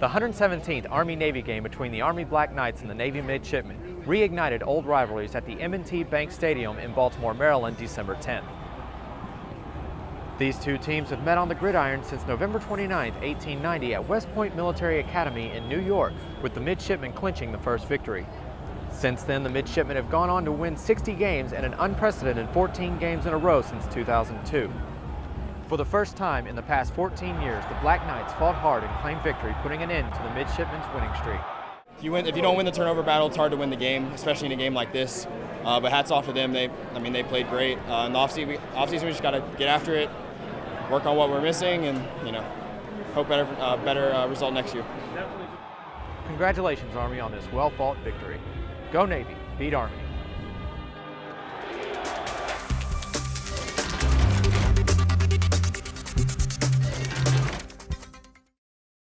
The 117th Army-Navy game between the Army Black Knights and the Navy Midshipmen reignited old rivalries at the M&T Bank Stadium in Baltimore, Maryland, December 10th. These two teams have met on the gridiron since November 29, 1890 at West Point Military Academy in New York, with the midshipmen clinching the first victory. Since then, the midshipmen have gone on to win 60 games and an unprecedented 14 games in a row since 2002. For the first time in the past 14 years, the Black Knights fought hard and claimed victory, putting an end to the midshipmen's winning streak. If you, win, if you don't win the turnover battle, it's hard to win the game, especially in a game like this. Uh, but hats off to them. They, I mean, they played great. Uh, in the offseason, we, offseason, we just got to get after it, work on what we're missing, and you know, hope better, uh, better uh, result next year. Congratulations, Army, on this well-fought victory. Go Navy, beat Army.